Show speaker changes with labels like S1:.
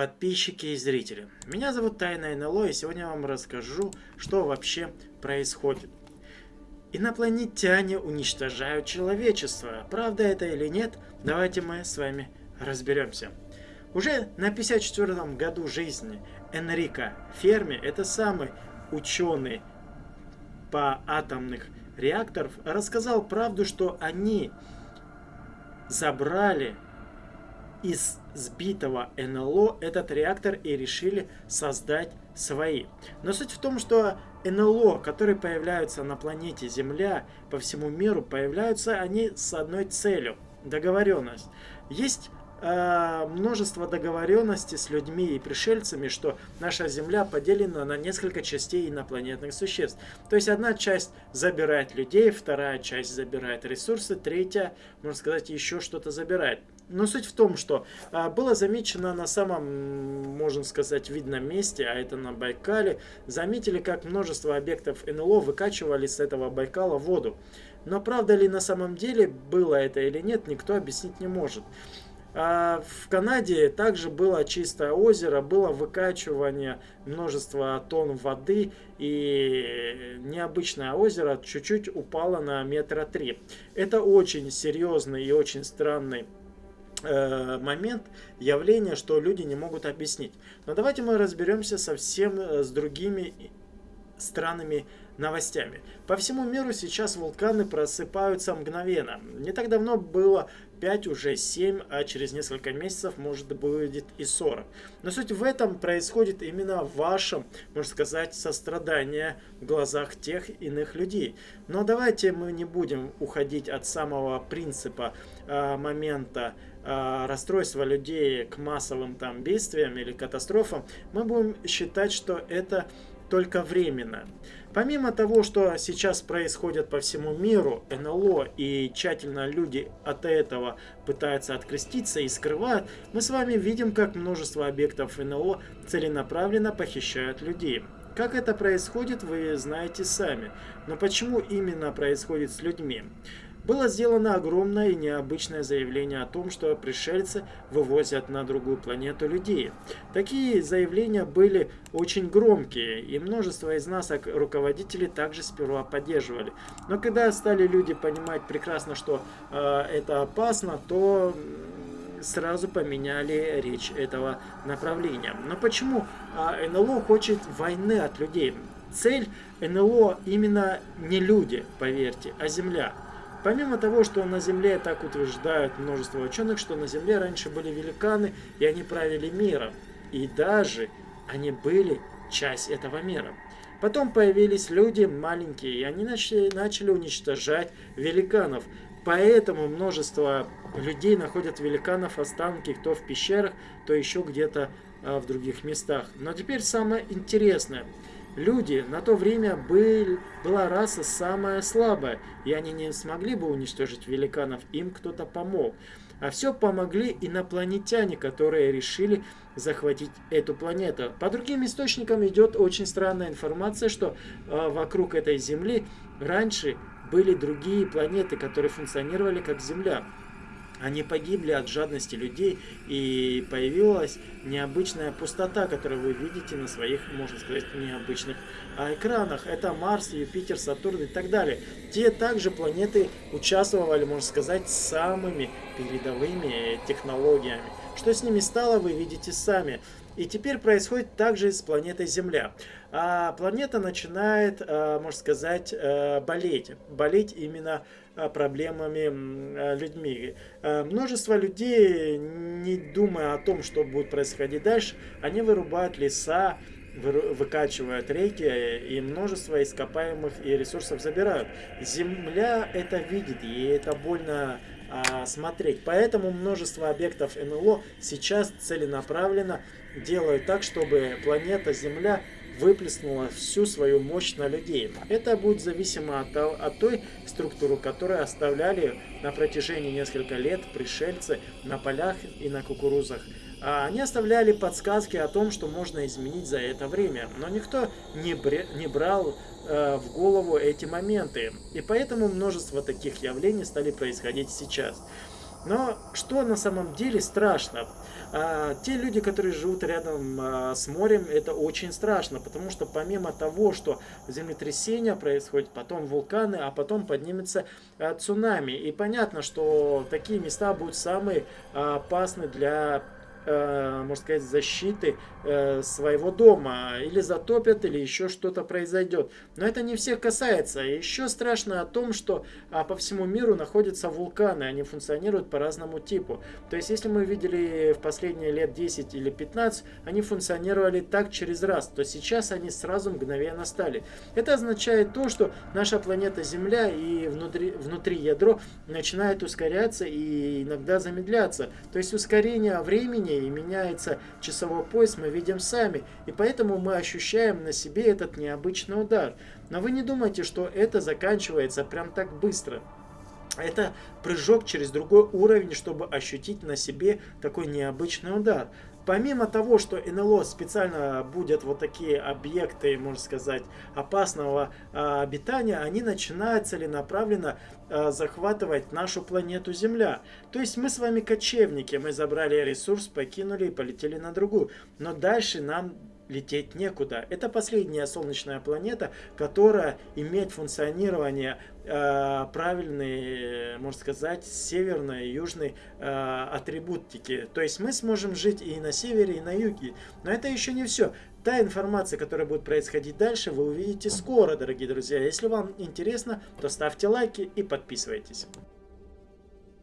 S1: подписчики и зрители. Меня зовут Тайна НЛО, и сегодня я вам расскажу, что вообще происходит. Инопланетяне уничтожают человечество. Правда это или нет, давайте мы с вами разберемся. Уже на 54 году жизни Энрико Ферми, это самый ученый по атомных реакторов, рассказал правду, что они забрали из сбитого НЛО этот реактор и решили создать свои. Но суть в том, что НЛО, которые появляются на планете Земля по всему миру, появляются они с одной целью – договоренность. Есть э, множество договоренностей с людьми и пришельцами, что наша Земля поделена на несколько частей инопланетных существ. То есть одна часть забирает людей, вторая часть забирает ресурсы, третья, можно сказать, еще что-то забирает. Но суть в том, что а, было замечено на самом, можно сказать, видном месте, а это на Байкале, заметили, как множество объектов НЛО выкачивали с этого Байкала воду. Но правда ли на самом деле было это или нет, никто объяснить не может. А в Канаде также было чистое озеро, было выкачивание множества тонн воды и необычное озеро чуть-чуть упало на метра три. Это очень серьезный и очень странный момент, явление, что люди не могут объяснить. Но давайте мы разберемся совсем э, с другими странными новостями. По всему миру сейчас вулканы просыпаются мгновенно. Не так давно было 5, уже 7, а через несколько месяцев может будет и 40. Но суть в этом происходит именно в вашем, можно сказать, сострадание в глазах тех иных людей. Но давайте мы не будем уходить от самого принципа э, момента э, расстройства людей к массовым там бедствиям или катастрофам. Мы будем считать, что это только временно. Помимо того, что сейчас происходит по всему миру, НЛО и тщательно люди от этого пытаются откреститься и скрывают, мы с вами видим, как множество объектов НЛО целенаправленно похищают людей. Как это происходит, вы знаете сами. Но почему именно происходит с людьми? Было сделано огромное и необычное заявление о том, что пришельцы вывозят на другую планету людей. Такие заявления были очень громкие, и множество из нас, как руководителей, также сперва поддерживали. Но когда стали люди понимать прекрасно, что э, это опасно, то сразу поменяли речь этого направления. Но почему э, НЛО хочет войны от людей? Цель НЛО именно не люди, поверьте, а Земля. Помимо того, что на Земле так утверждают множество ученых, что на Земле раньше были великаны, и они правили миром. И даже они были часть этого мира. Потом появились люди маленькие, и они начали, начали уничтожать великанов. Поэтому множество людей находят великанов останки, кто в пещерах, то еще где-то а, в других местах. Но теперь самое интересное – Люди на то время был, была раса самая слабая, и они не смогли бы уничтожить великанов, им кто-то помог. А все помогли инопланетяне, которые решили захватить эту планету. По другим источникам идет очень странная информация, что э, вокруг этой Земли раньше были другие планеты, которые функционировали как Земля. Они погибли от жадности людей, и появилась необычная пустота, которую вы видите на своих, можно сказать, необычных а, экранах. Это Марс, Юпитер, Сатурн и так далее. Те также планеты участвовали, можно сказать, самыми передовыми технологиями. Что с ними стало, вы видите сами. И теперь происходит также с планетой Земля. А планета начинает, а, можно сказать, э, болеть. Болеть именно проблемами людьми. А, множество людей, не думая о том, что будет происходить дальше, они вырубают леса, выкачивают реки и множество ископаемых и ресурсов забирают. Земля это видит, и это больно а, смотреть. Поэтому множество объектов НЛО сейчас целенаправленно делают так, чтобы планета Земля выплеснула всю свою мощь на людей. Это будет зависимо от, от той структуры, которую оставляли на протяжении нескольких лет пришельцы на полях и на кукурузах. А они оставляли подсказки о том, что можно изменить за это время, но никто не, бре, не брал э, в голову эти моменты. И поэтому множество таких явлений стали происходить сейчас. Но что на самом деле страшно? А, те люди, которые живут рядом а, с морем, это очень страшно, потому что помимо того, что землетрясения происходят, потом вулканы, а потом поднимется а, цунами. И понятно, что такие места будут самые а, опасны для можно сказать, защиты э, своего дома. Или затопят, или еще что-то произойдет. Но это не всех касается. Еще страшно о том, что э, по всему миру находятся вулканы. Они функционируют по разному типу. То есть, если мы видели в последние лет 10 или 15, они функционировали так через раз, то сейчас они сразу мгновенно стали. Это означает то, что наша планета Земля и внутри, внутри ядро начинает ускоряться и иногда замедляться. То есть ускорение времени и меняется часовой пояс, мы видим сами. И поэтому мы ощущаем на себе этот необычный удар. Но вы не думайте, что это заканчивается прям так быстро. Это прыжок через другой уровень, чтобы ощутить на себе такой необычный удар. Помимо того, что НЛО специально будет вот такие объекты, можно сказать, опасного а, обитания, они начинают целенаправленно а, захватывать нашу планету Земля. То есть мы с вами кочевники, мы забрали ресурс, покинули и полетели на другую. Но дальше нам лететь некуда. Это последняя солнечная планета, которая имеет функционирование э, правильной, можно сказать, северной и южной э, атрибутики. То есть мы сможем жить и на севере, и на юге. Но это еще не все. Та информация, которая будет происходить дальше, вы увидите скоро, дорогие друзья. Если вам интересно, то ставьте лайки и подписывайтесь.